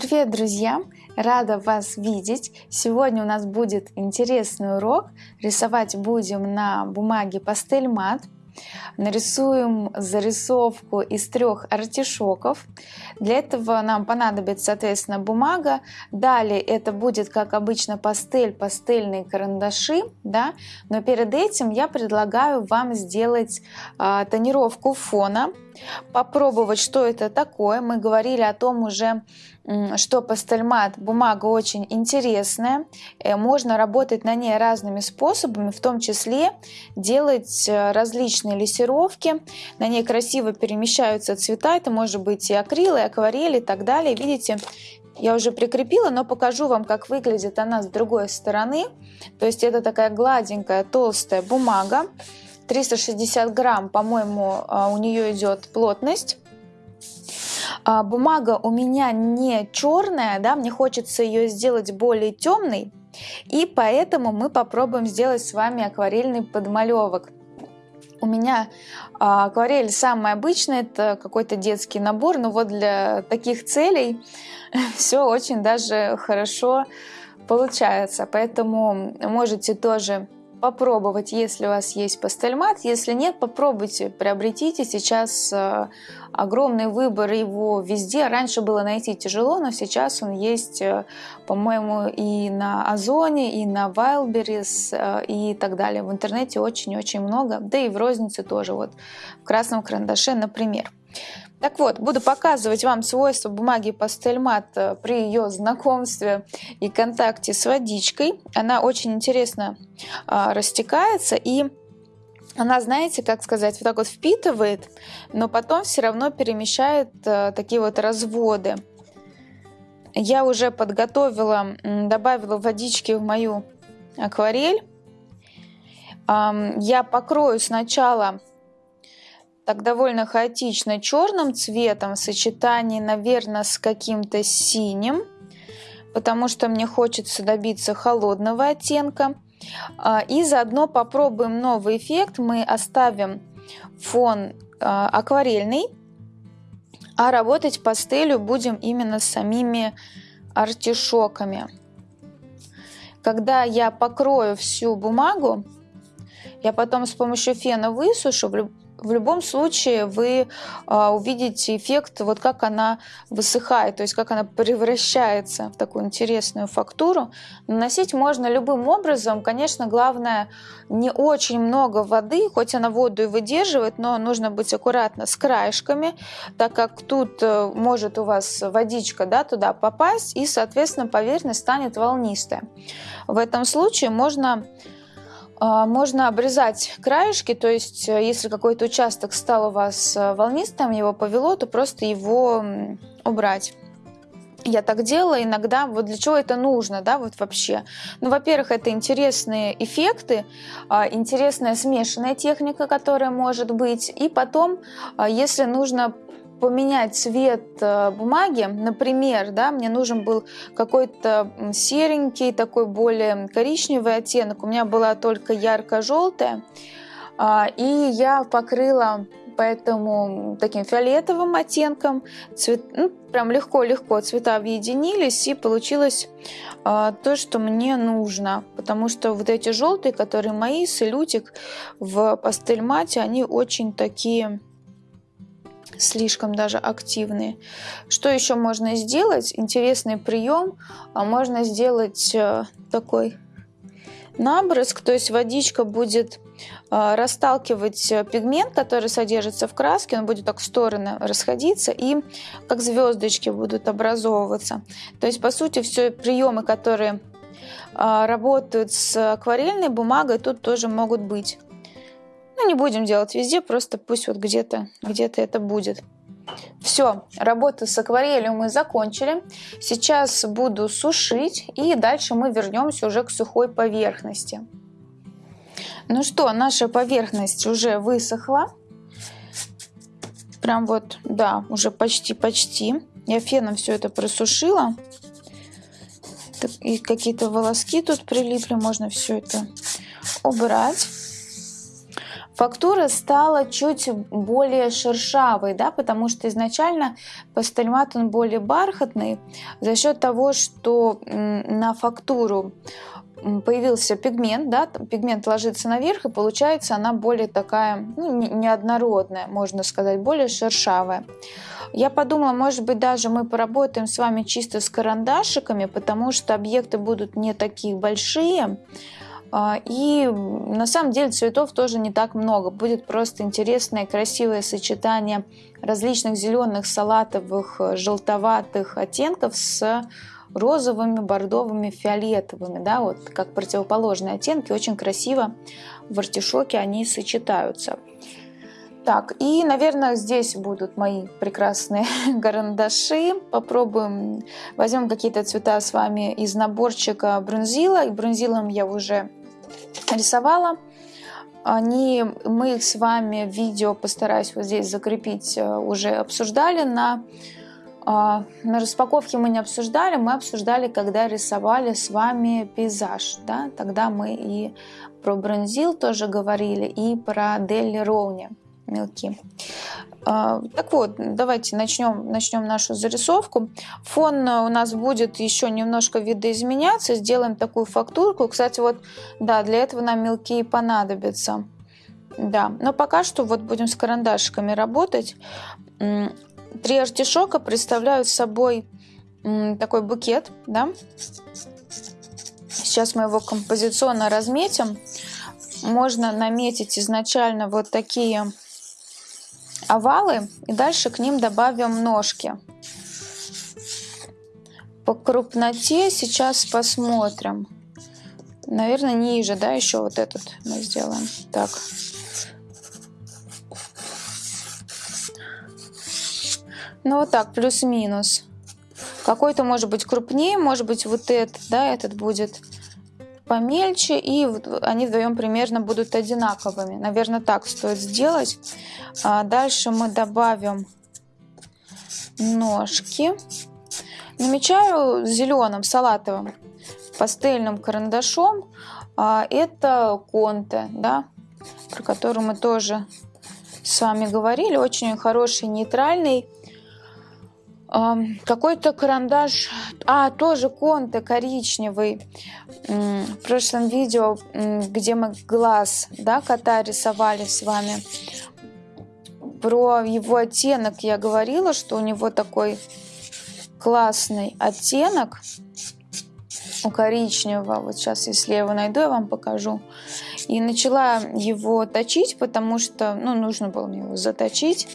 Привет, друзья! Рада вас видеть! Сегодня у нас будет интересный урок. Рисовать будем на бумаге пастель мат. Нарисуем зарисовку из трех артишоков. Для этого нам понадобится, соответственно, бумага. Далее это будет, как обычно, пастель, пастельные карандаши. Да? Но перед этим я предлагаю вам сделать э, тонировку фона попробовать, что это такое. Мы говорили о том уже, что пастельмат бумага очень интересная. Э, можно работать на ней разными способами, в том числе делать э, различные лессировки. На ней красиво перемещаются цвета. Это может быть и акрил, и акварель и так далее. Видите, я уже прикрепила, но покажу вам, как выглядит она с другой стороны. То есть это такая гладенькая, толстая бумага. 360 грамм, по-моему, а, у нее идет плотность. А, бумага у меня не черная, да, мне хочется ее сделать более темной, и поэтому мы попробуем сделать с вами акварельный подмалевок. У меня а, акварель самый обычный, это какой-то детский набор, но вот для таких целей все очень даже хорошо получается. Поэтому можете тоже попробовать, если у вас есть пастельмат. Если нет, попробуйте, приобретите. Сейчас э, огромный выбор его везде. Раньше было найти тяжело, но сейчас он есть, э, по-моему, и на Озоне, и на Wildberries, э, и так далее. В интернете очень-очень много, да и в рознице тоже, вот в красном карандаше, например. Так вот, буду показывать вам свойства бумаги пастельмат э, при ее знакомстве и контакте с водичкой. Она очень интересно а, растекается и она, знаете, как сказать, вот так вот впитывает, но потом все равно перемещает а, такие вот разводы. Я уже подготовила, добавила водички в мою акварель. Я покрою сначала так довольно хаотично черным цветом в сочетании, наверное, с каким-то синим, потому что мне хочется добиться холодного оттенка. А, и заодно попробуем новый эффект. Мы оставим фон а, акварельный, а работать пастелью будем именно с самими артишоками. Когда я покрою всю бумагу, я потом с помощью фена высушу, в любом случае вы а, увидите эффект, вот как она высыхает, то есть как она превращается в такую интересную фактуру. Наносить можно любым образом. Конечно, главное не очень много воды, хоть она воду и выдерживает, но нужно быть аккуратно с краешками, так как тут э, может у вас водичка да, туда попасть, и, соответственно, поверхность станет волнистая. В этом случае можно можно обрезать краешки, то есть э, если какой-то участок стал у вас э, волнистым, его повело, то просто его убрать. Я так делала иногда. Вот для чего это нужно, да, вот вообще? Ну, во-первых, это интересные эффекты, а, интересная смешанная техника, которая может быть. И потом, а, если нужно поменять цвет э, бумаги, например, да, мне нужен был какой-то серенький, такой более коричневый оттенок, у меня была только ярко-желтая, а, и я покрыла поэтому таким фиолетовым оттенком, цвет, ну, прям легко-легко цвета объединились, и получилось а, то, что мне нужно, потому что вот эти желтые, которые мои, салютик в пастель мате, они очень такие слишком даже активные. Что еще можно сделать? Интересный прием. А можно сделать э, такой набрызг, то есть водичка будет э, расталкивать э, пигмент, который содержится в краске, он будет так в стороны расходиться и как звездочки будут образовываться. То есть, по сути, все приемы, которые работают с акварельной бумагой, тут тоже могут быть. Ну, не будем делать везде, просто пусть вот где-то где это будет. Все, работу с акварелью мы закончили. Сейчас буду сушить, и дальше мы вернемся уже к сухой поверхности. Ну что, наша поверхность уже высохла. Прям вот, да, уже почти-почти. Я феном все это просушила. И какие-то волоски тут прилипли, можно все это убрать. Фактура стала чуть более шершавой, да, потому что изначально пастельмат он более бархатный за счет того, что на фактуру появился пигмент, да, пигмент ложится наверх, и получается она более такая, ну, неоднородная, можно сказать, более шершавая. Я подумала, может быть, даже мы поработаем с вами чисто с карандашиками, потому что объекты будут не такие большие, и на самом деле цветов тоже не так много. Будет просто интересное, красивое сочетание различных зеленых, салатовых, желтоватых оттенков с розовыми, бордовыми, фиолетовыми, да, вот как противоположные оттенки, очень красиво в артишоке они сочетаются. Так, и, наверное, здесь будут мои прекрасные карандаши. Попробуем, возьмем какие-то цвета с вами из наборчика брунзила. И брунзилом я уже рисовала. Они, мы их с вами в видео постараюсь вот здесь закрепить, э, уже обсуждали на а, на распаковке мы не обсуждали, мы обсуждали, когда рисовали с вами пейзаж. Да? Тогда мы и про бронзил тоже говорили, и про Делли Роуни мелки. А, так вот, давайте начнем, начнем нашу зарисовку. Фон у нас будет еще немножко видоизменяться. Сделаем такую фактурку. Кстати, вот, да, для этого нам мелки и понадобятся. Да, но пока что вот будем с карандашиками работать. Три артишока представляют собой такой букет, да. Сейчас мы его композиционно разметим. Можно наметить изначально вот такие овалы и дальше к ним добавим ножки. По крупноте сейчас посмотрим. Наверное, ниже, да, еще вот этот мы сделаем. Так. Ну вот так, плюс-минус. Какой-то может быть крупнее, может быть вот этот, да, этот будет помельче, и они вдвоем примерно будут одинаковыми. Наверное, так стоит сделать. А дальше мы добавим ножки. Намечаю зеленым, салатовым, пастельным карандашом. А это конте, да, про который мы тоже с вами говорили. Очень хороший нейтральный какой-то карандаш, а, тоже конте коричневый. В прошлом видео, где мы глаз да, кота рисовали с вами, про его оттенок я говорила, что у него такой классный оттенок у коричневого. Вот сейчас, если я его найду, я вам покажу. И начала его точить, потому что, ну, нужно было мне его заточить.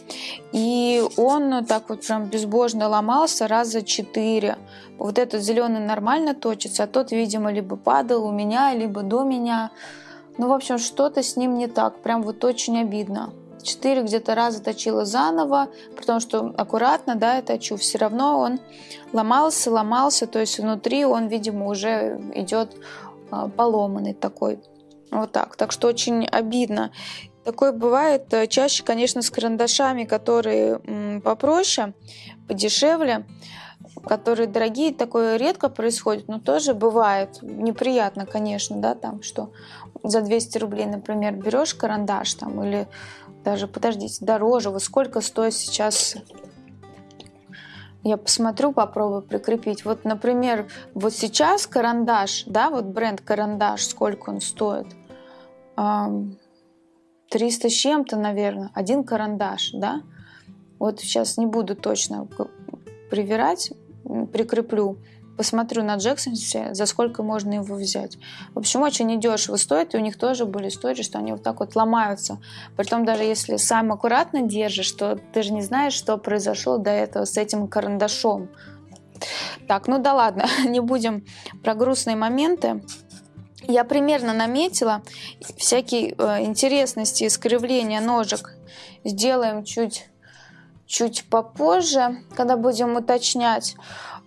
И он так вот прям безбожно ломался раза четыре. Вот этот зеленый нормально точится, а тот, видимо, либо падал у меня, либо до меня. Ну, в общем, что-то с ним не так. Прям вот очень обидно. Четыре где-то раза точила заново, потому что аккуратно, да, я точу. Все равно он ломался, ломался, то есть внутри он, видимо, уже идет а, поломанный такой. Вот так. Так что очень обидно. Такое бывает э, чаще, конечно, с карандашами, которые попроще, подешевле, которые дорогие. Такое редко происходит, но тоже бывает. Неприятно, конечно, да, там, что за 200 рублей, например, берешь карандаш там или даже, подождите, дороже. Вот сколько стоит сейчас я посмотрю, попробую прикрепить. Вот, например, вот сейчас карандаш, да, вот бренд карандаш, сколько он стоит – 300 с чем-то, наверное, один карандаш, да. Вот сейчас не буду точно привирать, прикреплю, посмотрю на Джексонсе, за сколько можно его взять. В общем, очень недешево стоит, и у них тоже были истории, что они вот так вот ломаются. Притом даже если сам аккуратно держишь, то ты же не знаешь, что произошло до этого с этим карандашом. Так, ну да ладно, не будем про грустные моменты я примерно наметила всякие э, интересности искривления ножек. Сделаем чуть, чуть попозже, когда будем уточнять.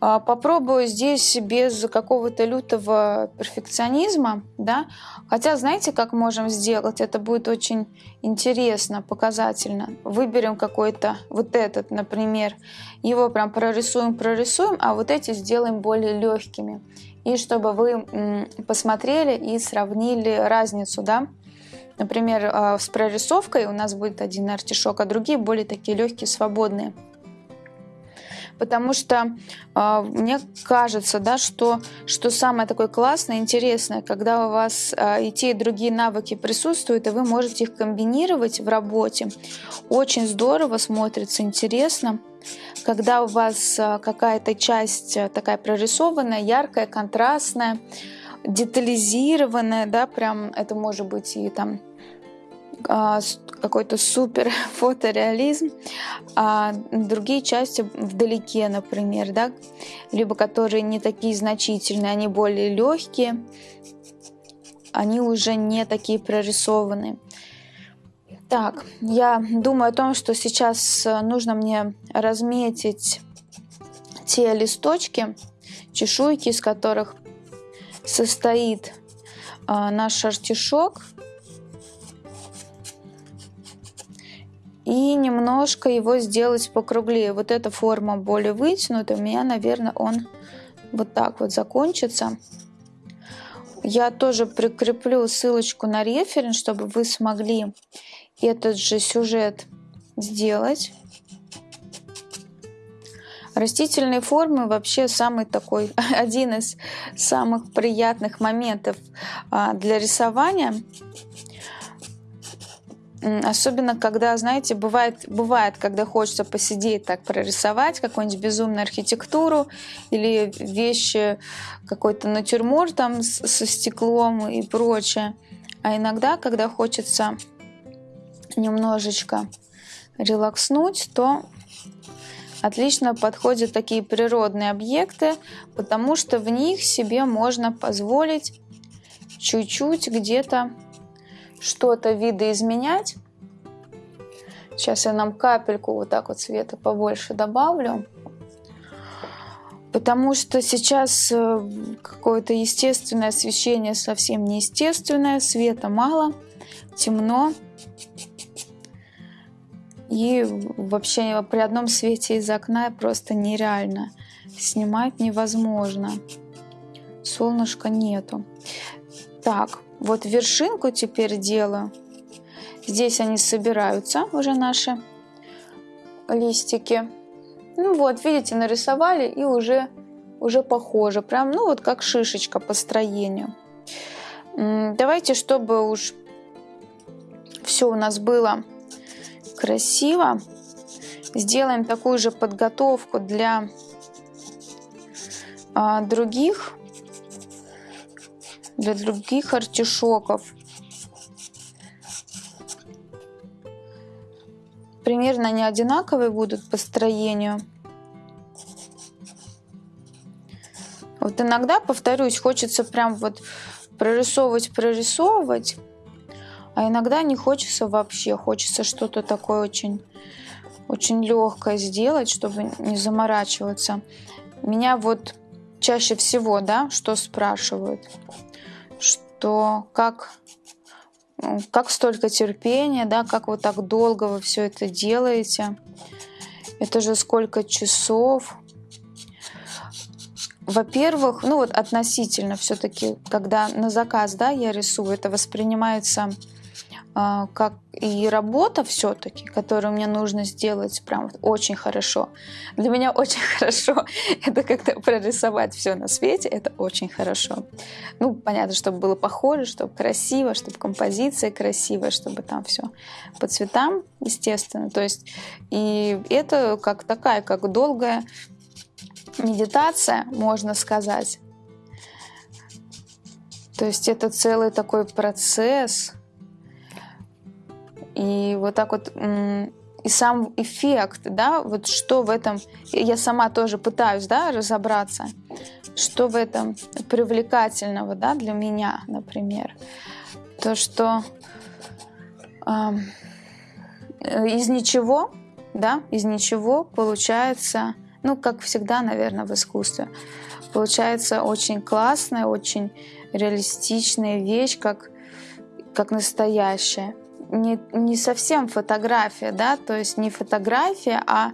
Э, попробую здесь без какого-то лютого перфекционизма, да. Хотя, знаете, как можем сделать? Это будет очень интересно, показательно. Выберем какой-то, вот этот, например, его прям прорисуем, прорисуем, а вот эти сделаем более легкими и чтобы вы посмотрели и сравнили разницу, да, Например, а, с прорисовкой у нас будет один артишок, а другие более такие легкие, свободные потому что э, мне кажется, да, что, что самое такое классное, интересное, когда у вас э, и те, и другие навыки присутствуют, и вы можете их комбинировать в работе. Очень здорово смотрится, интересно. Когда у вас э, какая-то часть такая прорисованная, яркая, контрастная, детализированная, да, прям это может быть и там а, какой-то супер фотореализм, а другие части вдалеке, например, да, либо которые не такие значительные, они более легкие, они уже не такие прорисованные. Так, я думаю о том, что сейчас нужно мне разметить те листочки, чешуйки, из которых состоит а, наш артишок – и немножко его сделать покруглее. Вот эта форма более вытянутая, у меня, наверное, он вот так вот закончится. Я тоже прикреплю ссылочку на референс, чтобы вы смогли этот же сюжет сделать. Растительные формы вообще самый такой, один из самых приятных моментов а, для рисования. Особенно, когда, знаете, бывает, бывает, когда хочется посидеть так, прорисовать какую-нибудь безумную архитектуру или вещи, какой-то натюрморт там со стеклом и прочее. А иногда, когда хочется немножечко релакснуть, то отлично подходят такие природные объекты, потому что в них себе можно позволить чуть-чуть где-то что-то видоизменять. Сейчас я нам капельку вот так вот цвета побольше добавлю. Потому что сейчас э, какое-то естественное освещение совсем неестественное, света мало, темно. И вообще при одном свете из окна просто нереально. Снимать невозможно. Солнышка нету. Так, вот вершинку теперь делаю. Здесь они собираются, уже наши листики. Ну вот, видите, нарисовали и уже, уже похоже. Прям, ну вот как шишечка по строению. Давайте, чтобы уж все у нас было красиво, сделаем такую же подготовку для а, других для других артишоков. Примерно они одинаковые будут по строению. Вот иногда, повторюсь, хочется прям вот прорисовывать, прорисовывать, а иногда не хочется вообще, хочется что-то такое очень, очень легкое сделать, чтобы не заморачиваться. Меня вот чаще всего, да, что спрашивают – то как, ну, как столько терпения, да, как вы так долго вы все это делаете. Это же сколько часов. Во-первых, ну вот относительно все-таки, когда на заказ, да, я рисую, это воспринимается как и работа все-таки, которую мне нужно сделать прям очень хорошо. Для меня очень хорошо это когда прорисовать все на свете, это очень хорошо. Ну, понятно, чтобы было похоже, чтобы красиво, чтобы композиция красивая, чтобы там все по цветам, естественно. То есть и это как такая, как долгая медитация, можно сказать. То есть это целый такой процесс, и вот так вот и сам эффект, да, вот что в этом, я сама тоже пытаюсь, да, разобраться, что в этом привлекательного, да, для меня, например, то, что э, из ничего, да, из ничего получается, ну, как всегда, наверное, в искусстве, получается очень классная, очень реалистичная вещь, как, как настоящая не, не совсем фотография, да, то есть не фотография, а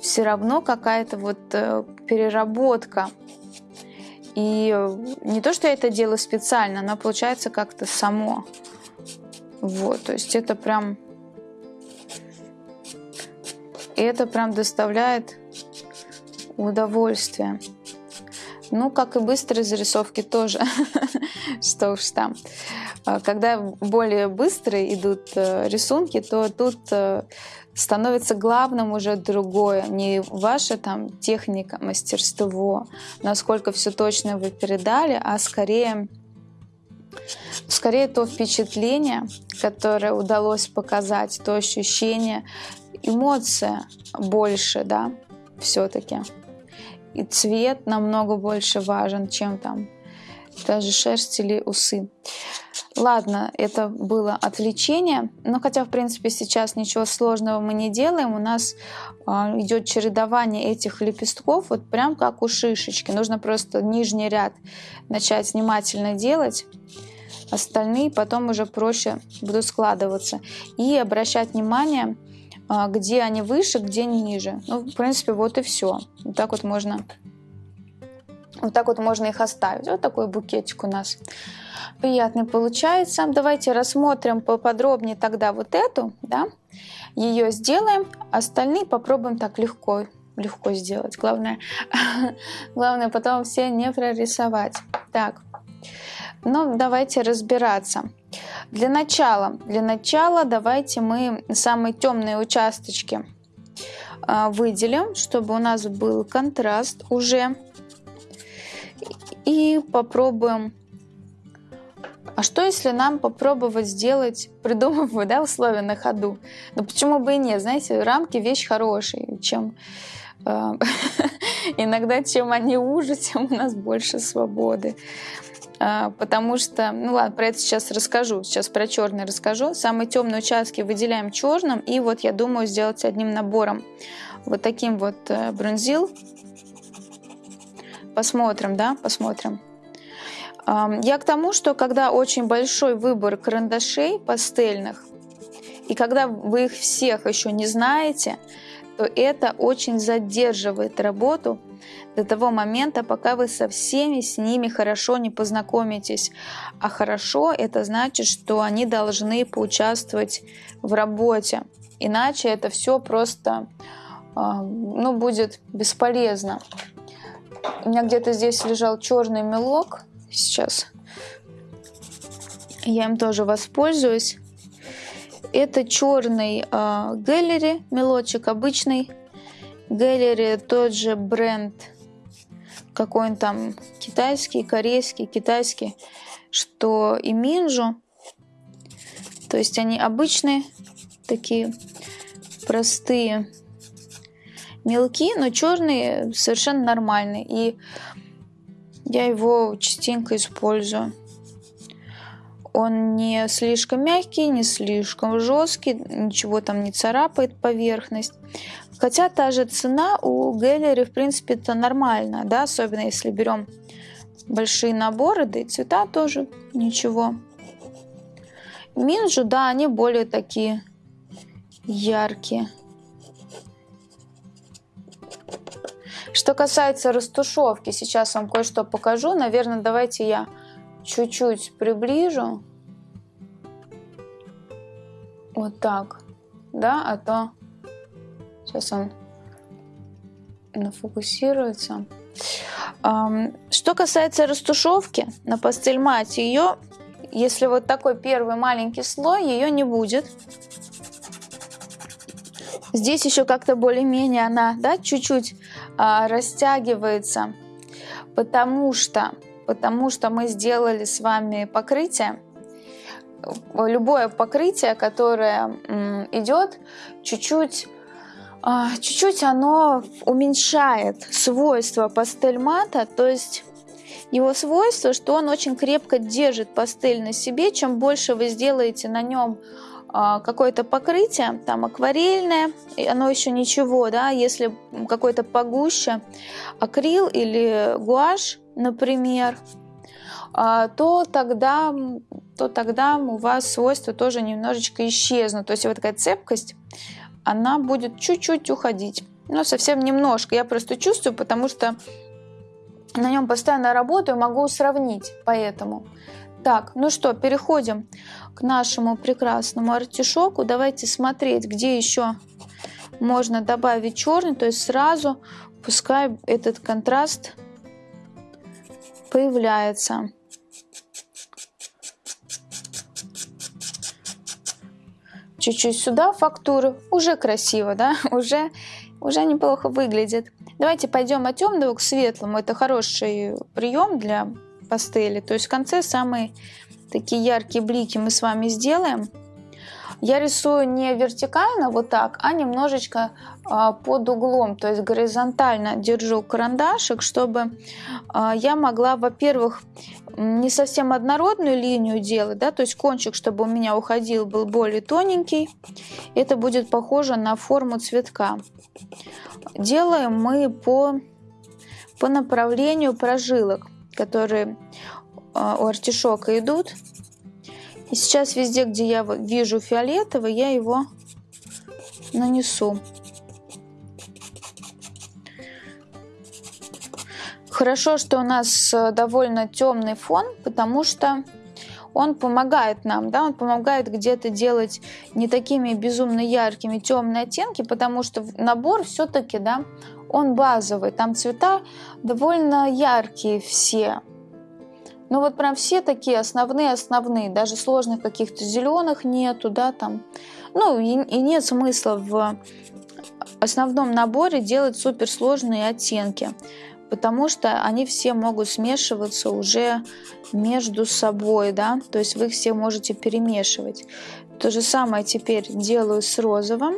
все равно какая-то вот э, переработка. И не то, что я это делаю специально, но получается как-то само. Вот, то есть это прям... Это прям доставляет удовольствие. Ну, как и быстрые зарисовки тоже. Что уж там. А когда более быстрые идут э, рисунки, то тут э, становится главным уже другое. Не ваша там техника, мастерство, насколько все точно вы передали, а скорее скорее то впечатление, которое удалось показать, то ощущение, эмоция больше, да, все-таки. И цвет намного больше важен, чем там даже шерсть или усы. Ладно, это было отвлечение, но хотя, в принципе, сейчас ничего сложного мы не делаем, у нас э, идет чередование этих лепестков, вот прям как у шишечки. Нужно просто нижний ряд начать внимательно делать, остальные потом уже проще будут складываться. И обращать внимание, э, где они выше, где ниже. Ну, в принципе, вот и все. Вот так вот можно вот так вот можно их оставить. Вот такой букетик у нас приятный получается. Давайте рассмотрим поподробнее тогда вот эту, да, ее сделаем, остальные попробуем так легко, легко сделать. Главное, главное потом все не прорисовать. Так, ну давайте разбираться. Для начала, для начала давайте мы самые темные участочки а, выделим, чтобы у нас был контраст уже. И попробуем а что, если нам попробовать сделать, придумываю, да, условия на ходу? Ну, почему бы и нет? Знаете, рамки вещь хорошая. Чем э, иногда, чем они уже, тем у нас больше свободы. Э, потому что, ну ладно, про это сейчас расскажу. Сейчас про черный расскажу. Самые темные участки выделяем черным. И вот я думаю сделать одним набором вот таким вот э, бронзил. Посмотрим, да, посмотрим. Я к тому, что когда очень большой выбор карандашей пастельных, и когда вы их всех еще не знаете, то это очень задерживает работу до того момента, пока вы со всеми с ними хорошо не познакомитесь. А хорошо это значит, что они должны поучаствовать в работе. Иначе это все просто ну, будет бесполезно. У меня где-то здесь лежал черный мелок, сейчас. Я им тоже воспользуюсь. Это черный э, Gallery мелочек, обычный. Gallery тот же бренд, какой он там китайский, корейский, китайский, что и Минжу. То есть они обычные, такие простые мелки, но черные совершенно нормальные. И я его частенько использую. Он не слишком мягкий, не слишком жесткий, ничего там не царапает поверхность. Хотя та же цена у Геллери, в принципе, это нормально, да, особенно если берем большие наборы, да и цвета тоже ничего. Минджу, да, они более такие яркие. Что касается растушевки, сейчас вам кое-что покажу. Наверное, давайте я чуть-чуть приближу. Вот так. Да, а то сейчас он нафокусируется. Что касается растушевки на пастельмате, ее, если вот такой первый маленький слой, ее не будет. Здесь еще как-то более-менее она, да, чуть-чуть а, растягивается, потому что, потому что мы сделали с вами покрытие. Любое покрытие, которое идет, чуть-чуть а, чуть-чуть оно уменьшает свойства пастель-мата, то есть его свойство, что он очень крепко держит пастель на себе. Чем больше вы сделаете на нем какое-то покрытие, там акварельное, оно еще ничего, да, если какое-то погуще, акрил или гуашь, например, а, то тогда, то тогда у вас свойства тоже немножечко исчезнут. То есть вот такая цепкость, она будет чуть-чуть уходить. Но совсем немножко. Я просто чувствую, потому что на нем постоянно работаю, могу сравнить. Поэтому Так, ну что, переходим к нашему прекрасному артишоку. Давайте смотреть, где еще можно добавить черный. То есть сразу пускай этот контраст появляется. Чуть-чуть сюда фактуры. Уже красиво, да? Уже, уже неплохо выглядит. Давайте пойдем от темного к светлому. Это хороший прием для пастели. То есть в конце самые такие яркие блики мы с вами сделаем. Я рисую не вертикально вот так, а немножечко а, под углом, то есть горизонтально держу карандашик, чтобы а, я могла, во-первых, не совсем однородную линию делать, да, то есть кончик, чтобы у меня уходил, был более тоненький. Это будет похоже на форму цветка. Делаем мы по, по направлению прожилок, которые а, у артишока идут. И сейчас везде, где я вижу фиолетовый, я его нанесу. Хорошо, что у нас э, довольно темный фон, потому что он помогает нам, да, он помогает где-то делать не такими безумно яркими темные оттенки, потому что набор все-таки, да, он базовый, там цвета довольно яркие все, ну вот прям все такие основные-основные, даже сложных каких-то зеленых нету, да, там. Ну и, и нет смысла в основном наборе делать суперсложные оттенки, потому что они все могут смешиваться уже между собой, да, то есть вы их все можете перемешивать. То же самое теперь делаю с розовым.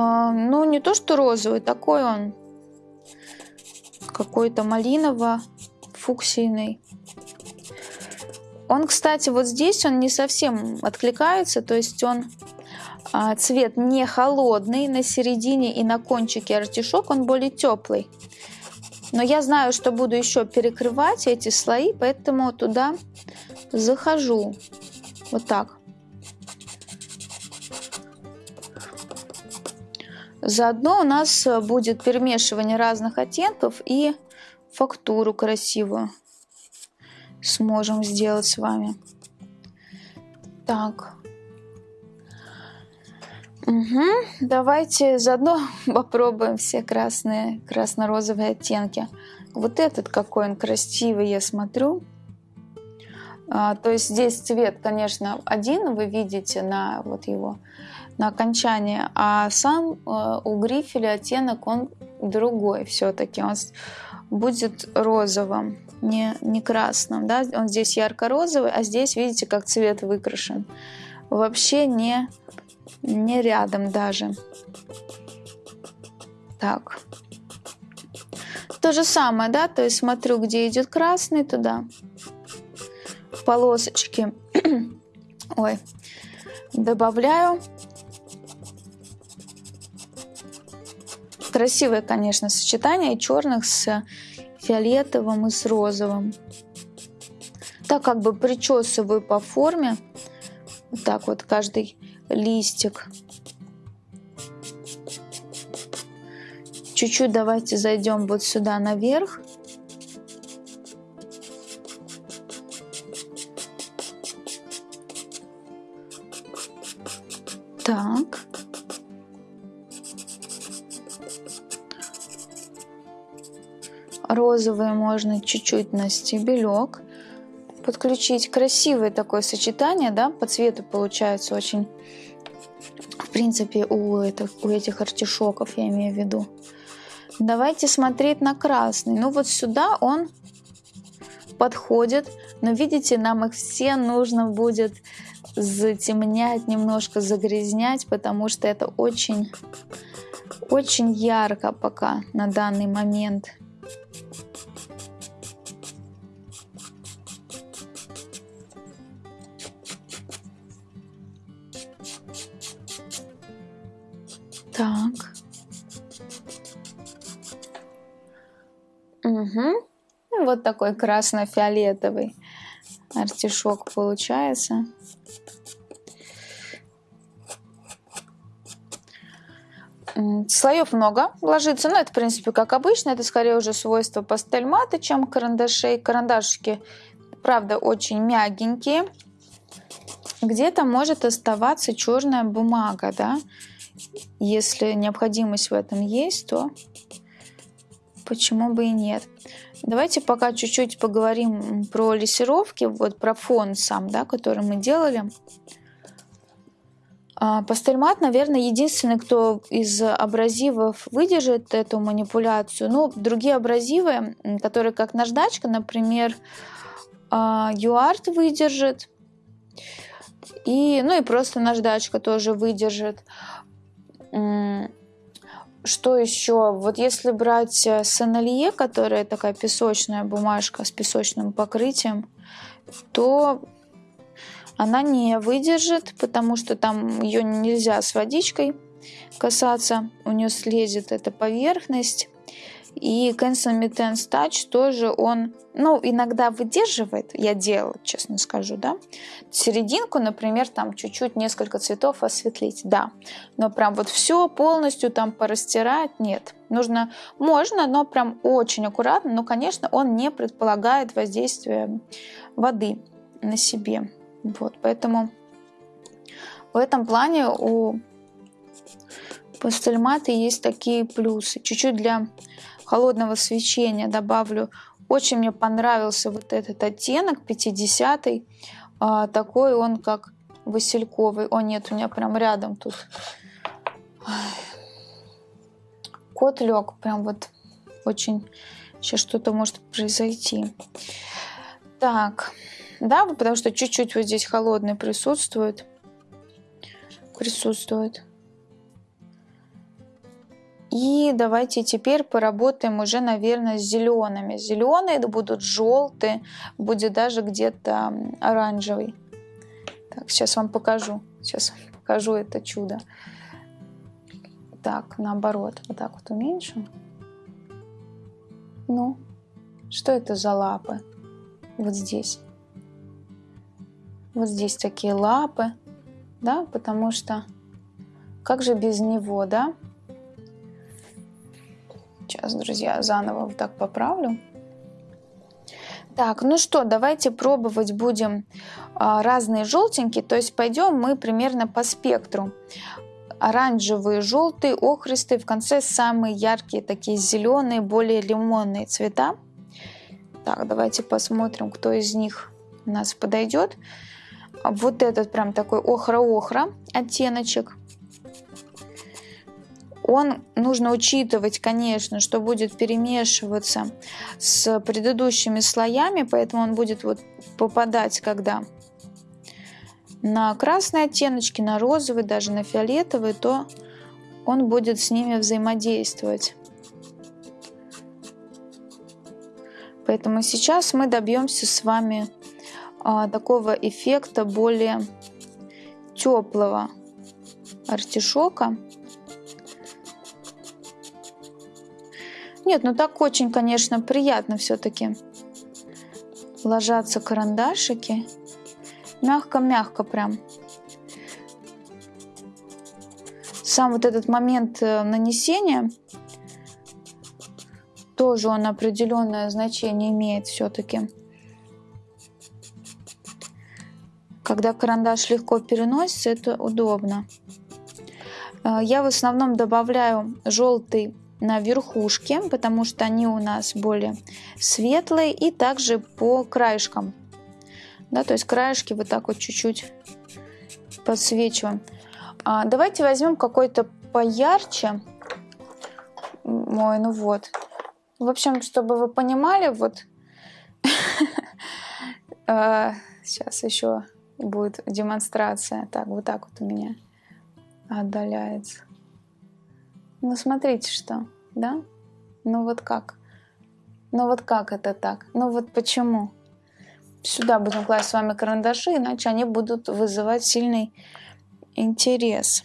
А, ну, не то, что розовый, такой он какой-то малиново фуксийный. Он, кстати, вот здесь он не совсем откликается, то есть он а, цвет не холодный на середине и на кончике артишок, он более теплый. Но я знаю, что буду еще перекрывать эти слои, поэтому туда захожу. Вот так. Заодно у нас будет перемешивание разных оттенков и фактуру красивую сможем сделать с вами. Так. Угу. Давайте заодно попробуем все красные, красно-розовые оттенки. Вот этот какой он красивый, я смотрю. А, то есть здесь цвет, конечно, один, вы видите на вот его на окончании, а сам э, у грифеля оттенок он другой все-таки. Он будет розовым, не, не красным. Да? Он здесь ярко-розовый, а здесь, видите, как цвет выкрашен. Вообще не, не рядом даже. Так. То же самое, да, то есть смотрю, где идет красный, туда полосочки. Ой, добавляю. Красивое, конечно, сочетание черных с фиолетовым и с розовым. Так как бы причесываю по форме. Вот так вот каждый листик. Чуть-чуть давайте зайдем вот сюда наверх. Розовый можно чуть-чуть на стебелек подключить. Красивое такое сочетание, да, по цвету получается очень, в принципе, у этих, у этих артишоков, я имею в виду. Давайте смотреть на красный. Ну вот сюда он подходит, но видите, нам их все нужно будет затемнять, немножко загрязнять, потому что это очень, очень ярко пока на данный момент. Вот такой красно-фиолетовый артишок получается. Слоев много ложится, но это, в принципе, как обычно. Это скорее уже свойство пастельмата, чем карандашей. Карандашики, правда, очень мягенькие. Где-то может оставаться черная бумага, да. Если необходимость в этом есть, то почему бы и нет. Давайте пока чуть-чуть поговорим про лессировки, вот про фон сам, да, который мы делали. А, Пастельмат, наверное, единственный, кто из абразивов выдержит эту манипуляцию. Ну, другие абразивы, которые как наждачка, например, Юарт выдержит. И, ну и просто наждачка тоже выдержит. Что еще? Вот если брать э, Сенелье, которая такая песочная бумажка с песочным покрытием, то она не выдержит, потому что там ее нельзя с водичкой касаться, у нее слезет эта поверхность. И Cancel Mittens Touch тоже он, ну, иногда выдерживает, я делала, честно скажу, да. Серединку, например, там чуть-чуть несколько цветов осветлить, да. Но прям вот все полностью там порастирать, нет. Нужно, можно, но прям очень аккуратно, но, конечно, он не предполагает воздействия воды на себе. Вот, поэтому в этом плане у пастельмата есть такие плюсы. Чуть-чуть для холодного свечения добавлю. Очень мне понравился вот этот оттенок 50-й. А, такой он как васильковый. О нет, у меня прям рядом тут. Кот лег. Прям вот очень... Сейчас что-то может произойти. Так, да, потому что чуть-чуть вот здесь холодный присутствует. Присутствует. И давайте теперь поработаем уже, наверное, с зелеными. Зеленые будут желтые, будет даже где-то оранжевый. Так, сейчас вам покажу. Сейчас покажу это чудо. Так, наоборот, вот так вот уменьшим. Ну, что это за лапы? Вот здесь. Вот здесь такие лапы, да, потому что как же без него, да? Сейчас, друзья, заново вот так поправлю. Так, ну что, давайте пробовать будем а, разные желтенькие, то есть пойдем мы примерно по спектру. Оранжевые, желтые, охристые, в конце самые яркие, такие зеленые, более лимонные цвета. Так, давайте посмотрим, кто из них у нас подойдет. Вот этот прям такой охра-охра оттеночек. Он нужно учитывать, конечно, что будет перемешиваться с предыдущими слоями, поэтому он будет вот попадать, когда на красные оттеночки, на розовый, даже на фиолетовый, то он будет с ними взаимодействовать. Поэтому сейчас мы добьемся с вами а, такого эффекта более теплого артишока. Нет, ну так очень, конечно, приятно все-таки ложатся карандашики. Мягко-мягко прям. Сам вот этот момент э, нанесения тоже он определенное значение имеет все-таки. Когда карандаш легко переносится, это удобно. Э, я в основном добавляю желтый на верхушке, потому что они у нас более светлые, и также по краешкам. Да, то есть краешки вот так вот чуть-чуть подсвечиваем. А, давайте возьмем какой-то поярче. Ой, ну вот. В общем, чтобы вы понимали, вот сейчас э, еще будет демонстрация. Так, вот так вот у меня отдаляется. Ну, смотрите, что, да? Ну, вот как? Ну, вот как это так? Ну, вот почему? Сюда будем класть с вами карандаши, иначе они будут вызывать сильный интерес.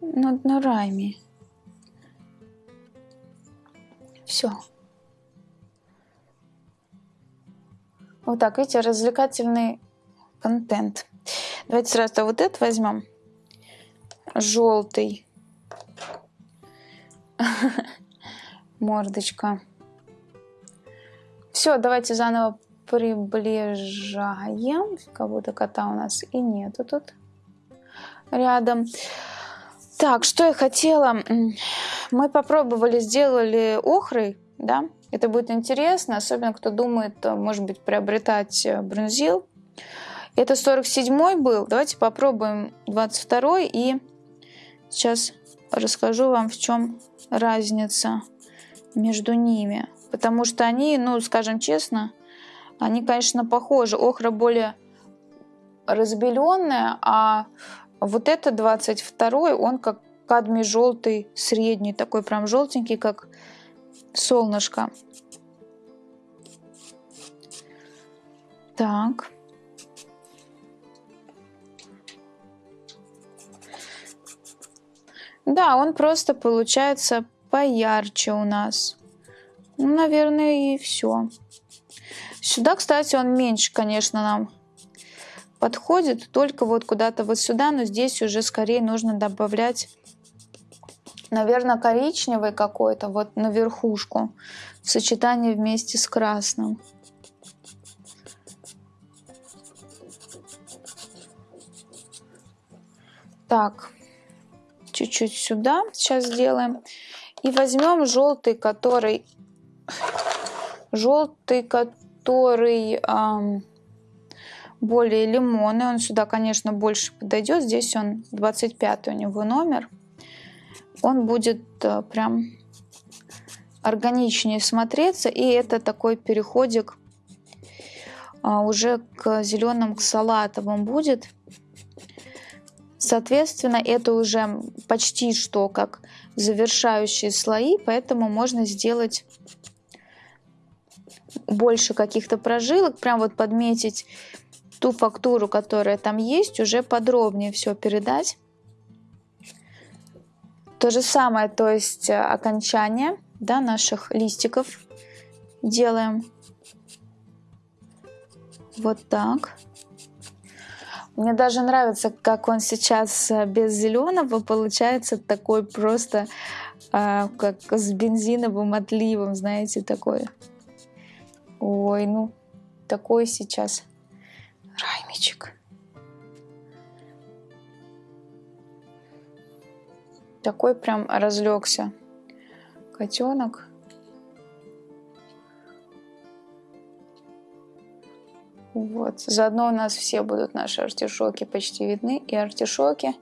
Над на райме. Все. Вот так, видите, развлекательный контент. Давайте сразу вот это возьмем. Желтый. Мордочка. Все, давайте заново приближаем. Кого-то кота у нас и нету тут рядом. Так, что я хотела? Мы попробовали, сделали охрой, да? Это будет интересно, особенно кто думает, может быть, приобретать э, бронзил. Это 47 был. Давайте попробуем 22 и сейчас расскажу вам, в чем разница между ними. Потому что они, ну, скажем честно, они, конечно, похожи. Охра более разбеленная, а вот это 22 он как кадмий желтый, средний, такой прям желтенький, как солнышко. Так. Да, он просто получается поярче у нас. Ну, наверное, и все. Сюда, кстати, он меньше, конечно, нам подходит. Только вот куда-то вот сюда, но здесь уже скорее нужно добавлять, наверное, коричневый какой-то вот на верхушку в сочетании вместе с красным. Так, чуть-чуть сюда сейчас сделаем. И возьмем желтый, который... Желтый, который эм, более лимонный. Он сюда, конечно, больше подойдет. Здесь он 25 у него номер. Он будет э, прям органичнее смотреться. И это такой переходик э, уже к зеленым, к салатовым будет. Соответственно, это уже почти что как завершающие слои, поэтому можно сделать больше каких-то прожилок, прям вот подметить ту фактуру, которая там есть, уже подробнее все передать. То же самое, то есть э, окончание да, наших листиков делаем вот так. Мне даже нравится, как он сейчас э, без зеленого получается такой просто, э, как с бензиновым отливом, знаете, такой. Ой, ну, такой сейчас раймичек. Такой прям разлегся котенок. Вот. Заодно у нас все будут наши артишоки почти видны. И артишоки,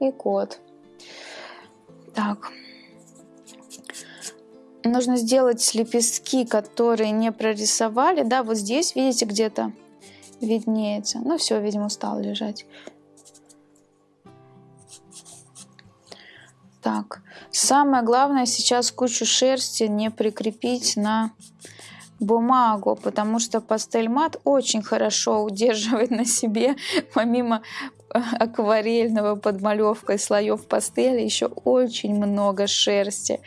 и кот. Так. Нужно сделать лепестки, которые не прорисовали. Да, вот здесь, видите, где-то виднеется. Ну все, видимо, устал лежать. Так, самое главное сейчас кучу шерсти не прикрепить на бумагу, потому что пастель мат очень хорошо удерживает на себе, помимо э, акварельного подмалевкой слоев пастели, еще очень много шерсти.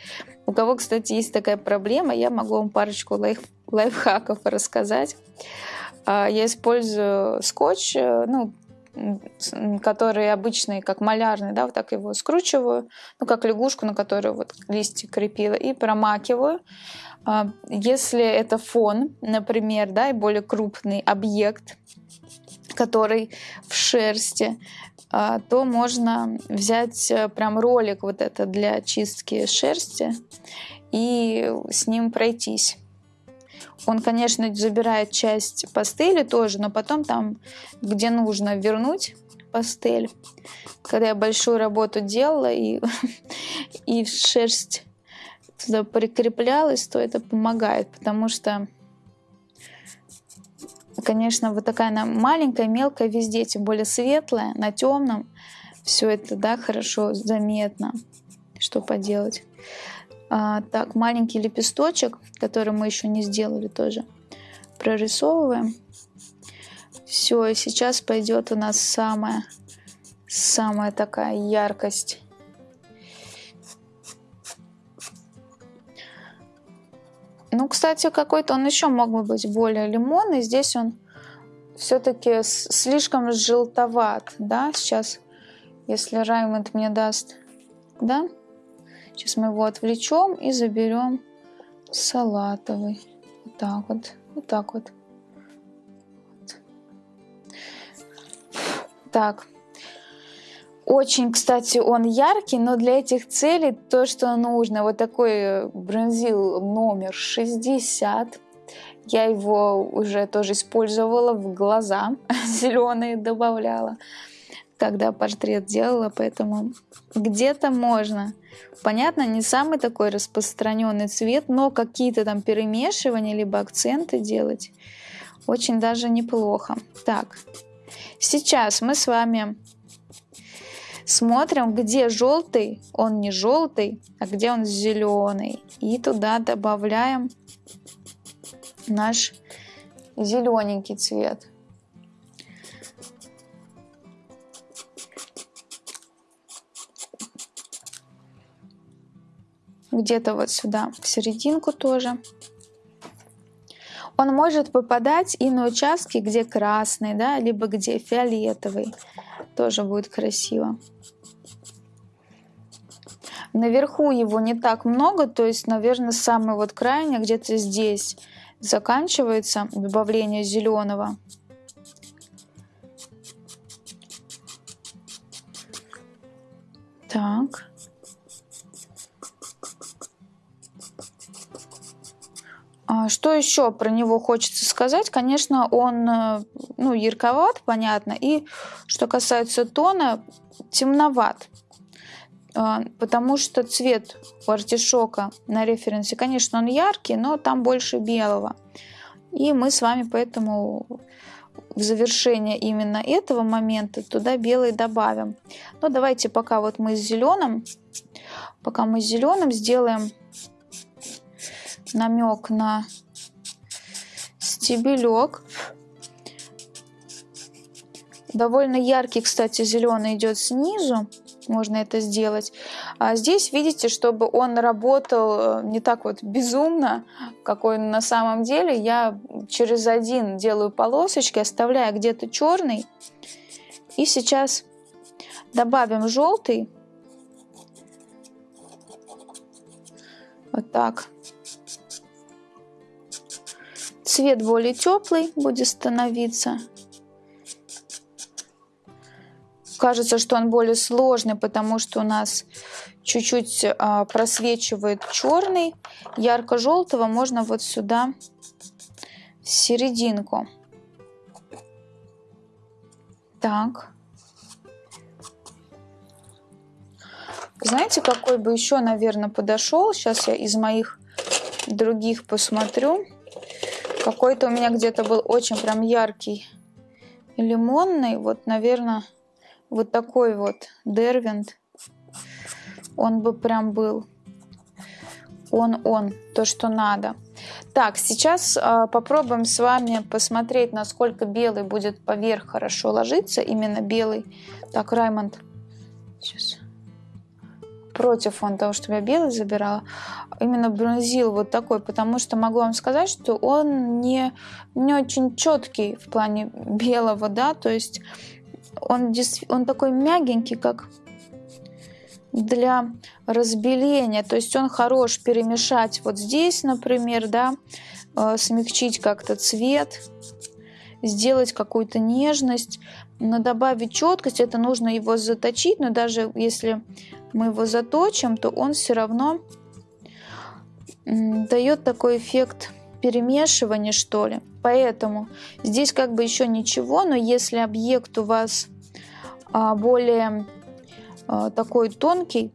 У кого, кстати, есть такая проблема, я могу вам парочку лайф, лайфхаков рассказать. А, я использую скотч, э, ну, который обычный, как малярный, да, вот так его скручиваю, ну, как лягушку, на которую вот листья крепила, и промакиваю. А, если это фон, например, да, и более крупный объект, который в шерсти, а, то можно взять э, прям ролик вот это для чистки шерсти и с ним пройтись. Он, конечно, забирает часть пастели тоже, но потом там, где нужно вернуть пастель, когда я большую работу делала и, и шерсть туда прикреплялась, то это помогает, потому что, конечно, вот такая она маленькая, мелкая везде, тем более светлая, на темном, все это, да, хорошо заметно, что поделать. А, так, маленький лепесточек, который мы еще не сделали тоже, прорисовываем. Все, и сейчас пойдет у нас самая, самая такая яркость Ну, кстати, какой-то он еще мог бы быть более лимонный. Здесь он все-таки слишком желтоват, да, сейчас, если Раймонд мне даст, да, Сейчас мы его отвлечем и заберем салатовый. Вот так вот, вот так вот. Так. Очень, кстати, он яркий, но для этих целей то, что нужно, вот такой бронзил номер 60. Я его уже тоже использовала в глаза, зеленые добавляла когда портрет делала, поэтому где-то можно. Понятно, не самый такой распространенный цвет, но какие-то там перемешивания либо акценты делать очень даже неплохо. Так, сейчас мы с вами смотрим, где желтый, он не желтый, а где он зеленый. И туда добавляем наш зелененький цвет. Где-то вот сюда, в серединку тоже. Он может попадать и на участки, где красный, да, либо где фиолетовый. Тоже будет красиво. Наверху его не так много, то есть, наверное, самый вот крайний где-то здесь заканчивается добавление зеленого. Так. Что еще про него хочется сказать? Конечно, он э, ну, ярковат, понятно. И что касается тона, темноват. А, потому что цвет у артишока на референсе, конечно, он яркий, но там больше белого. И мы с вами поэтому в завершение именно этого момента туда белый добавим. Но давайте пока вот мы с зеленым, пока мы с зеленым сделаем намек на стебелек. Довольно яркий, кстати, зеленый идет снизу. Можно это сделать. А здесь видите, чтобы он работал э, не так вот безумно, как он на самом деле, я через один делаю полосочки, оставляя где-то черный. И сейчас добавим желтый. Вот так. Цвет более теплый будет становиться. Кажется, что он более сложный, потому что у нас чуть-чуть а, просвечивает черный. Ярко-желтого можно вот сюда, в серединку. Так. Знаете, какой бы еще, наверное, подошел? Сейчас я из моих других посмотрю. Какой-то у меня где-то был очень прям яркий лимонный. Вот, наверное, вот такой вот Дервинт. Он бы прям был. Он-он, то, что надо. Так, сейчас э, попробуем с вами посмотреть, насколько белый будет поверх хорошо ложиться. Именно белый. Так, Раймонд. Сейчас против он того, чтобы я белый забирала, именно бронзил вот такой, потому что могу вам сказать, что он не, не очень четкий в плане белого, да, то есть он, он такой мягенький, как для разбеления, то есть он хорош перемешать вот здесь, например, да, э, смягчить как-то цвет, сделать какую-то нежность, но добавить четкость, это нужно его заточить, но даже если мы его заточим, то он все равно дает такой эффект перемешивания, что ли. Поэтому здесь как бы еще ничего, но если объект у вас а, более а, такой тонкий,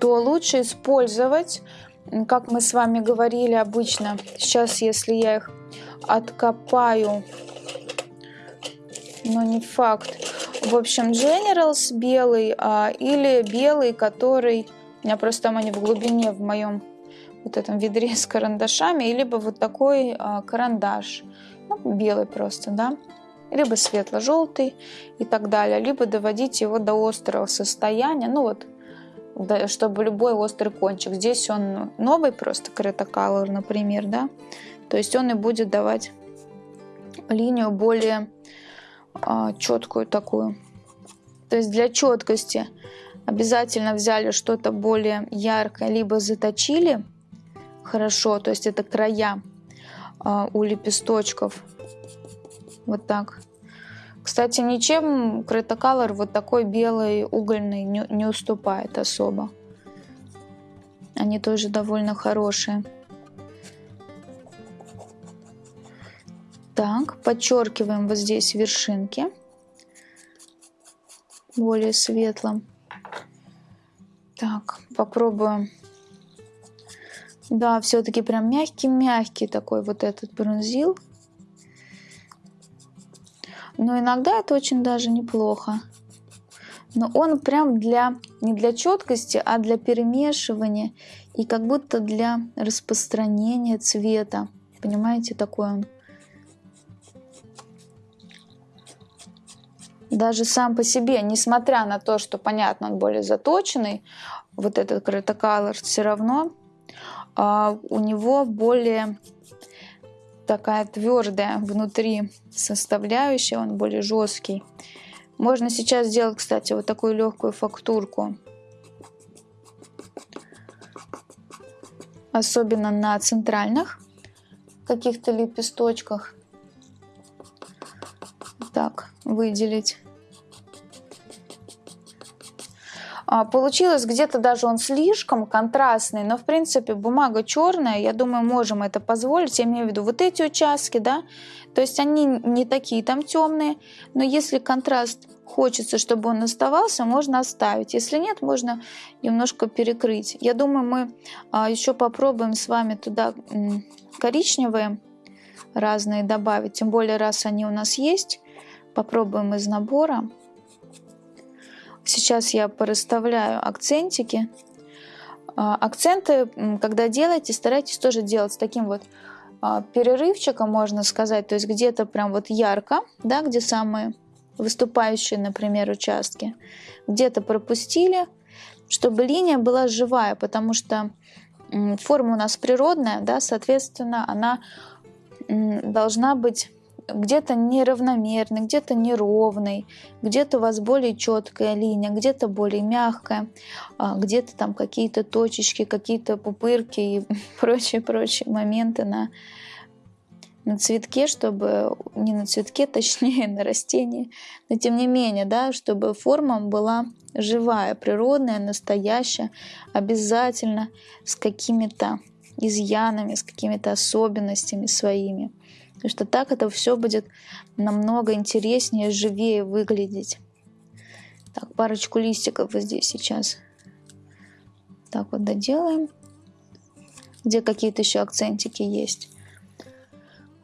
то лучше использовать, как мы с вами говорили обычно, сейчас если я их откопаю, но не факт, в общем, Generals белый а, или белый, который... У меня просто там они в глубине в моем вот этом ведре с карандашами, либо вот такой а, карандаш, ну, белый просто, да, либо светло-желтый и так далее, либо доводить его до острого состояния, ну вот, да, чтобы любой острый кончик. Здесь он новый просто, Color, например, да, то есть он и будет давать линию более а, четкую такую. То есть для четкости обязательно взяли что-то более яркое, либо заточили хорошо, то есть это края а, у лепесточков. Вот так. Кстати, ничем Критоколор вот такой белый угольный не, не уступает особо. Они тоже довольно хорошие. Так, подчеркиваем вот здесь вершинки более светлым. Так, попробуем. Да, все-таки прям мягкий-мягкий такой вот этот бронзил. Но иногда это очень даже неплохо. Но он прям для, не для четкости, а для перемешивания и как будто для распространения цвета. Понимаете, такой он. Даже сам по себе, несмотря на то, что, понятно, он более заточенный, вот этот Color все равно а, у него более такая твердая внутри составляющая, он более жесткий. Можно сейчас сделать, кстати, вот такую легкую фактурку. Особенно на центральных каких-то лепесточках. Так, выделить. А, получилось где-то даже он слишком контрастный, но в принципе бумага черная, я думаю, можем это позволить. Я имею в виду вот эти участки, да, то есть они не такие там темные, но если контраст хочется, чтобы он оставался, можно оставить. Если нет, можно немножко перекрыть. Я думаю, мы а, еще попробуем с вами туда коричневые разные добавить, тем более раз они у нас есть. Попробуем из набора. Сейчас я порасставляю акцентики. А, акценты, когда делаете, старайтесь тоже делать с таким вот а, перерывчиком, можно сказать, то есть где-то прям вот ярко, да, где самые выступающие, например, участки, где-то пропустили, чтобы линия была живая, потому что форма у нас природная, да, соответственно, она должна быть где-то неравномерный, где-то неровный, где-то у вас более четкая линия, где-то более мягкая, а, где-то там какие-то точечки, какие-то пупырки и прочие-прочие моменты на, на цветке, чтобы не на цветке, точнее на растении, но тем не менее, да, чтобы форма была живая, природная, настоящая, обязательно с какими-то изъянами, с какими-то особенностями своими. Потому что так это все будет намного интереснее, живее выглядеть. Так, парочку листиков вот здесь сейчас. Так вот доделаем. Где какие-то еще акцентики есть.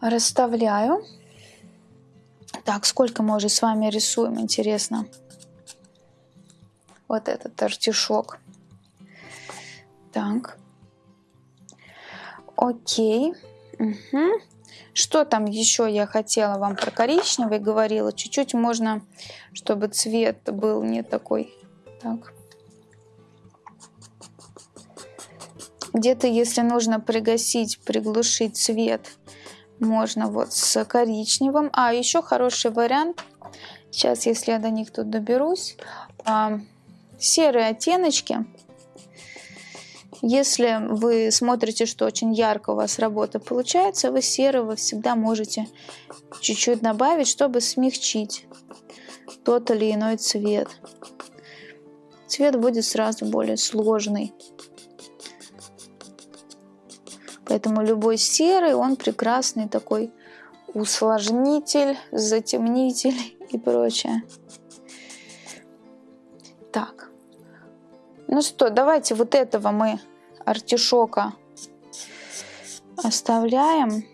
Расставляю. Так, сколько мы уже с вами рисуем, интересно. Вот этот артишок. Так. Окей. Угу. Что там еще я хотела вам про коричневый говорила? Чуть-чуть можно, чтобы цвет был не такой. Так. Где-то, если нужно пригасить, приглушить цвет, можно вот с коричневым. А, еще хороший вариант. Сейчас, если я до них тут доберусь. А, серые оттеночки если вы смотрите, что очень ярко у вас работа получается, вы серого всегда можете чуть-чуть добавить, чтобы смягчить тот или иной цвет. Цвет будет сразу более сложный. Поэтому любой серый, он прекрасный такой усложнитель, затемнитель и прочее. Так. Ну что, давайте вот этого мы артишока оставляем.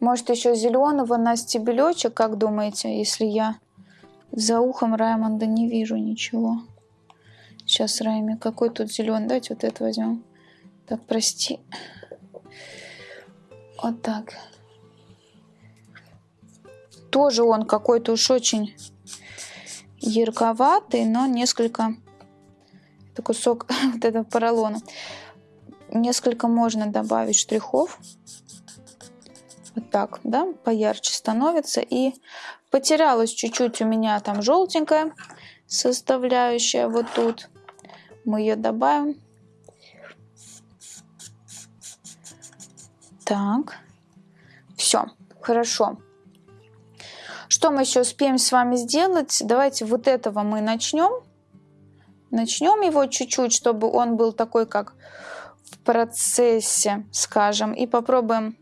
Может еще зеленого на стебелечек, как думаете, если я за ухом Раймонда не вижу ничего. Сейчас, Райми, какой тут зеленый? Давайте вот это возьмем. Так, прости. Вот так. Тоже он какой-то уж очень ярковатый, но несколько это кусок вот этого поролона. Несколько можно добавить штрихов. Вот так, да, поярче становится. И потерялось чуть-чуть у меня там желтенькое. составляющая вот тут. Мы ее добавим. Так, все, хорошо. Что мы еще успеем с вами сделать? Давайте вот этого мы начнем. Начнем его чуть-чуть, чтобы он был такой, как в процессе, скажем. И попробуем,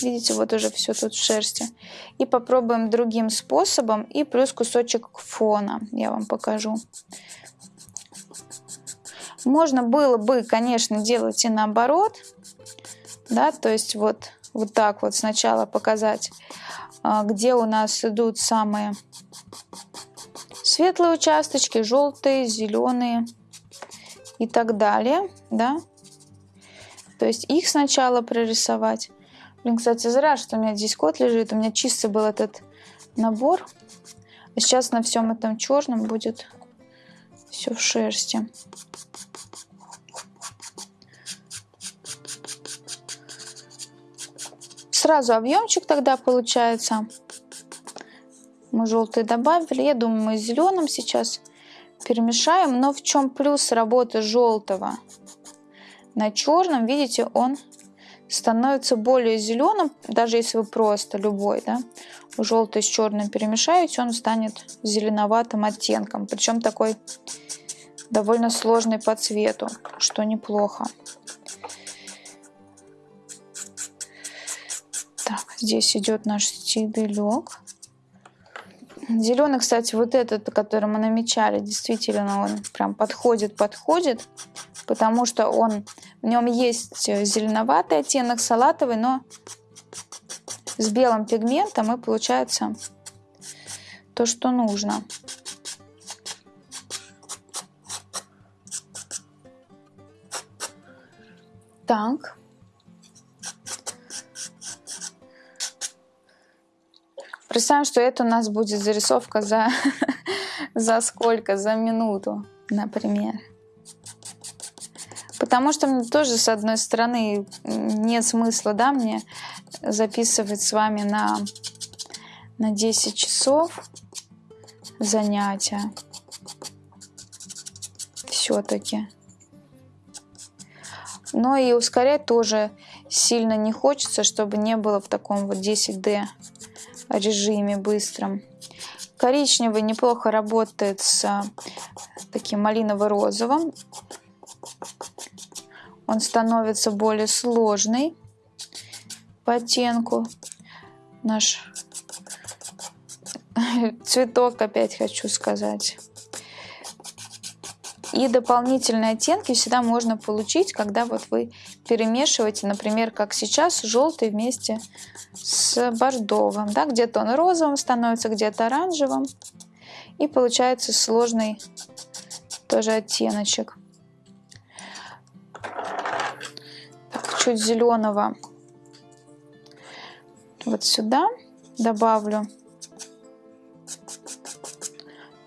видите, вот уже все тут в шерсти. И попробуем другим способом. И плюс кусочек фона я вам покажу. Можно было бы, конечно, делать и наоборот. Да, то есть вот, вот так вот сначала показать, а, где у нас идут самые светлые участочки, желтые, зеленые и так далее, да. То есть их сначала прорисовать. Блин, кстати, зря, что у меня здесь кот лежит. У меня чисто был этот набор. А сейчас на всем этом черном будет все в шерсти. Сразу объемчик тогда получается. Мы желтый добавили. Я думаю, мы зеленым сейчас перемешаем. Но в чем плюс работы желтого? На черном, видите, он становится более зеленым, даже если вы просто любой, да, желтый с черным перемешаете, он станет зеленоватым оттенком. Причем такой довольно сложный по цвету, что неплохо. Так, здесь идет наш стебелек. Зеленый, кстати, вот этот, который мы намечали, действительно он прям подходит, подходит, потому что он, в нем есть зеленоватый оттенок, салатовый, но с белым пигментом и получается то, что нужно. Так. Представим, что это у нас будет зарисовка за, за сколько? За минуту, например. Потому что мне тоже, с одной стороны, нет смысла, да, мне записывать с вами на, на 10 часов занятия. Все-таки. Но и ускорять тоже сильно не хочется, чтобы не было в таком вот 10D режиме быстром. Коричневый неплохо работает с а, таким малиново-розовым. Он становится более сложный по оттенку. Наш цветок опять хочу сказать. И дополнительные оттенки всегда можно получить, когда вот вы перемешиваете, например, как сейчас, желтый вместе с бордовым. Да? Где-то он розовым становится, где-то оранжевым. И получается сложный тоже оттеночек. Так, чуть зеленого вот сюда добавлю.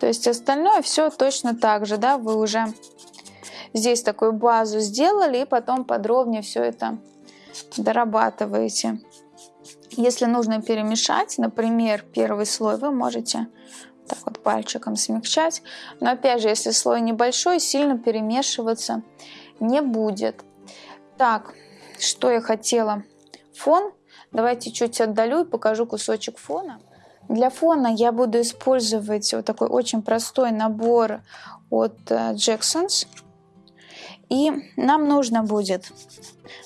То есть остальное все точно так же, да, вы уже здесь такую базу сделали и потом подробнее все это дорабатываете. Если нужно перемешать, например, первый слой, вы можете так вот пальчиком смягчать. Но опять же, если слой небольшой, сильно перемешиваться не будет. Так, что я хотела? Фон. Давайте чуть отдалю и покажу кусочек фона. Для фона я буду использовать вот такой очень простой набор от э, Jacksons. И нам нужно будет,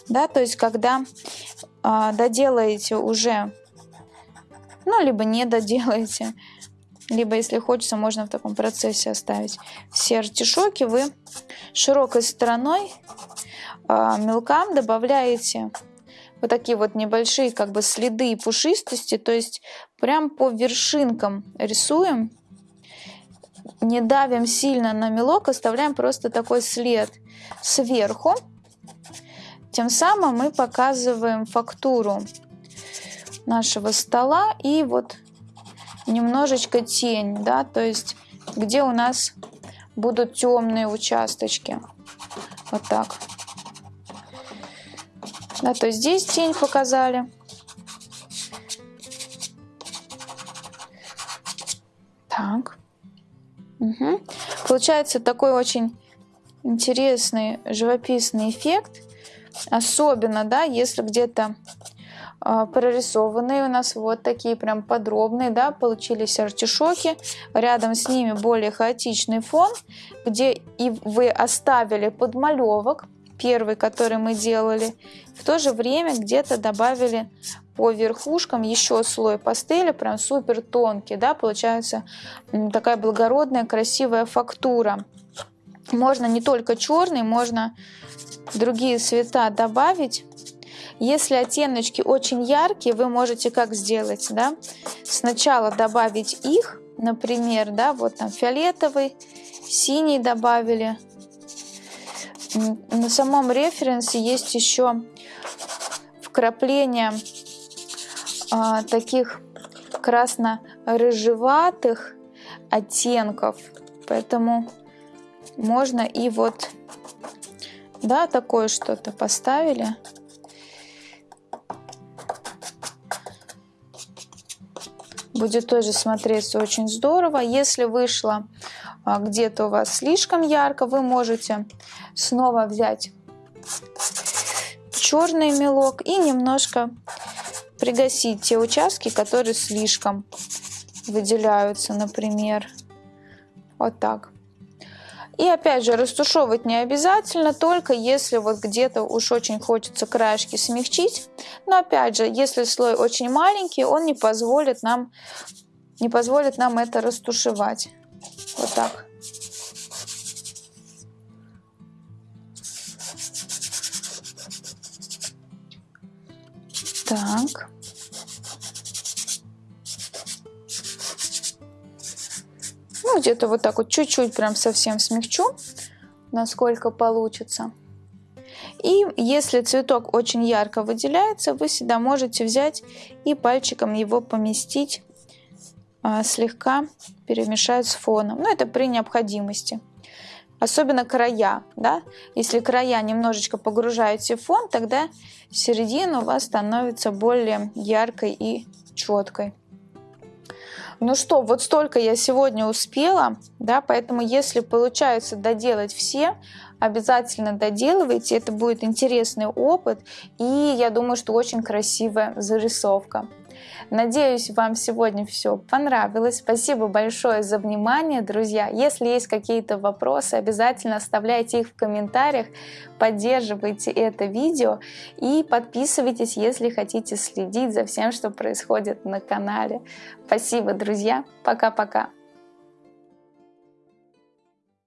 да, то есть когда э, доделаете уже, ну, либо не доделаете, либо, если хочется, можно в таком процессе оставить все артишоки, вы широкой стороной э, мелкам добавляете вот такие вот небольшие как бы следы пушистости, то есть прям по вершинкам рисуем, не давим сильно на мелок, оставляем просто такой след сверху. Тем самым мы показываем фактуру нашего стола и вот немножечко тень, да, то есть где у нас будут темные участочки. Вот так. Да, то есть здесь тень показали. Так. Угу. Получается такой очень интересный живописный эффект. Особенно, да, если где-то э, прорисованные у нас вот такие прям подробные, да, получились артишоки. Рядом с ними более хаотичный фон, где и вы оставили подмалевок, первый, который мы делали. В то же время где-то добавили по верхушкам еще слой пастели, прям супер тонкий, да, получается такая благородная, красивая фактура. Можно не только черный, можно другие цвета добавить. Если оттеночки очень яркие, вы можете как сделать, да? Сначала добавить их, например, да, вот там фиолетовый, синий добавили. На самом референсе есть еще вкрапление а, таких красно-рыжеватых оттенков, поэтому можно и вот, да, такое что-то поставили. Будет тоже смотреться очень здорово. Если вышло а, где-то у вас слишком ярко, вы можете снова взять черный мелок и немножко пригасить те участки, которые слишком выделяются, например. Вот так. И опять же, растушевывать не обязательно, только если вот где-то уж очень хочется краешки смягчить. Но опять же, если слой очень маленький, он не позволит нам, не позволит нам это растушевать. Вот так. Так. Ну, где-то вот так вот чуть-чуть прям совсем смягчу, насколько получится. И если цветок очень ярко выделяется, вы всегда можете взять и пальчиком его поместить, а, слегка перемешать с фоном. Ну, это при необходимости. Особенно края, да. Если края немножечко погружаете в фон, тогда середина у вас становится более яркой и четкой. Ну что, вот столько я сегодня успела, да, поэтому если получается доделать все, обязательно доделывайте, это будет интересный опыт, и я думаю, что очень красивая зарисовка. Надеюсь, вам сегодня все понравилось. Спасибо большое за внимание, друзья. Если есть какие-то вопросы, обязательно оставляйте их в комментариях, поддерживайте это видео и подписывайтесь, если хотите следить за всем, что происходит на канале. Спасибо, друзья. Пока-пока.